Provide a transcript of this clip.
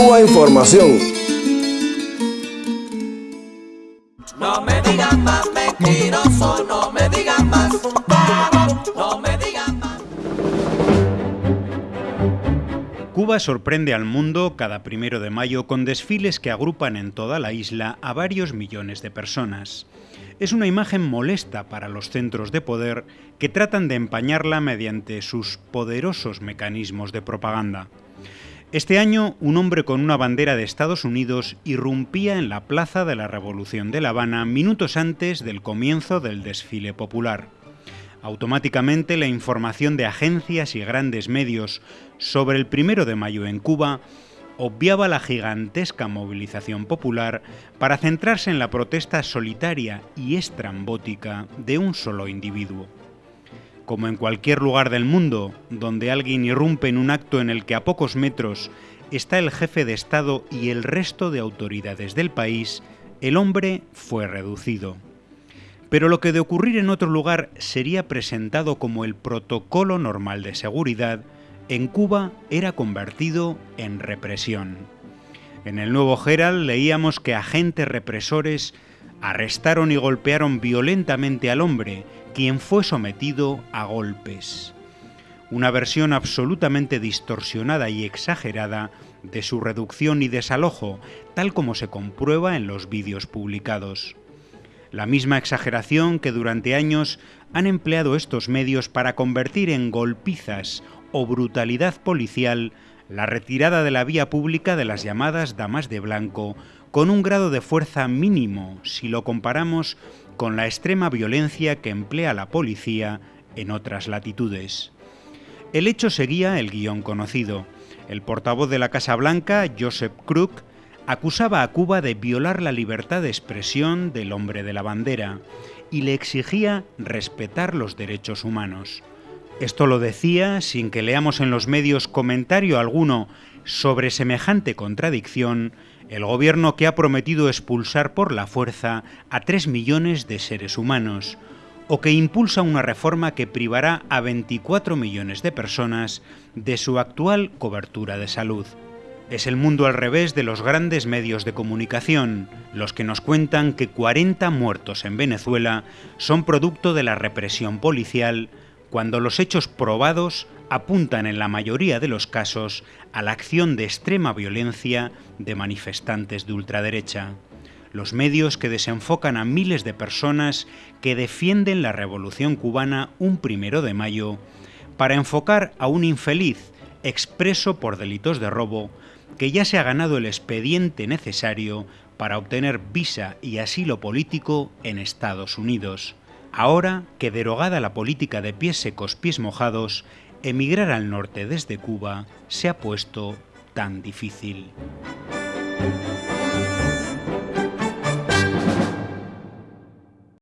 Cuba Información. No me digan más mentiroso, no me digan más, no me digan más. Cuba sorprende al mundo cada primero de mayo con desfiles que agrupan en toda la isla a varios millones de personas. Es una imagen molesta para los centros de poder que tratan de empañarla mediante sus poderosos mecanismos de propaganda. Este año, un hombre con una bandera de Estados Unidos irrumpía en la Plaza de la Revolución de La Habana minutos antes del comienzo del desfile popular. Automáticamente la información de agencias y grandes medios sobre el primero de mayo en Cuba obviaba la gigantesca movilización popular para centrarse en la protesta solitaria y estrambótica de un solo individuo. Como en cualquier lugar del mundo donde alguien irrumpe en un acto en el que a pocos metros está el jefe de Estado y el resto de autoridades del país, el hombre fue reducido. Pero lo que de ocurrir en otro lugar sería presentado como el protocolo normal de seguridad, en Cuba era convertido en represión. En el nuevo Herald leíamos que agentes represores arrestaron y golpearon violentamente al hombre quien fue sometido a golpes. Una versión absolutamente distorsionada y exagerada de su reducción y desalojo, tal como se comprueba en los vídeos publicados. La misma exageración que durante años han empleado estos medios para convertir en golpizas o brutalidad policial la retirada de la vía pública de las llamadas damas de blanco con un grado de fuerza mínimo si lo comparamos con la extrema violencia que emplea la policía en otras latitudes. El hecho seguía el guion conocido. El portavoz de la Casa Blanca, Joseph Crook, acusaba a Cuba de violar la libertad de expresión del hombre de la bandera y le exigía respetar los derechos humanos. Esto lo decía sin que leamos en los medios comentario alguno sobre semejante contradicción el gobierno que ha prometido expulsar por la fuerza a 3 millones de seres humanos, o que impulsa una reforma que privará a 24 millones de personas de su actual cobertura de salud. Es el mundo al revés de los grandes medios de comunicación, los que nos cuentan que 40 muertos en Venezuela son producto de la represión policial, cuando los hechos probados apuntan en la mayoría de los casos a la acción de extrema violencia de manifestantes de ultraderecha. Los medios que desenfocan a miles de personas que defienden la revolución cubana un primero de mayo para enfocar a un infeliz expreso por delitos de robo que ya se ha ganado el expediente necesario para obtener visa y asilo político en Estados Unidos. Ahora que derogada la política de pies secos, pies mojados, emigrar al norte desde Cuba se ha puesto tan difícil.